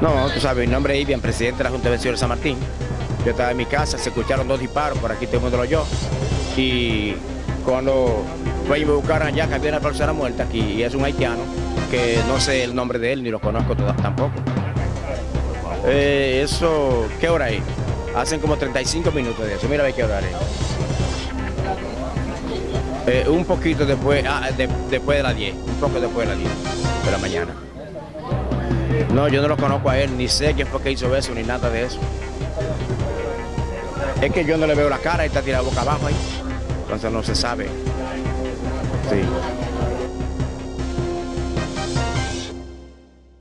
No, tú sabes, mi nombre es Ivian, presidente de la Junta de de San Martín. Yo estaba en mi casa, se escucharon dos disparos, por aquí todo el mundo lo. Y cuando fue y me buscaron allá, que había una persona muerta aquí, y es un haitiano, que no sé el nombre de él, ni lo conozco tampoco. Eh, eso, ¿qué hora es? Hacen como 35 minutos de eso, mira a qué hora es. Eh, un poquito después, ah, después de las 10, un poco después de las 10 de la mañana. No, yo no lo conozco a él, ni sé quién fue que hizo eso, ni nada de eso. Es que yo no le veo la cara, y está tirado boca abajo ahí. Entonces no se sabe. Sí.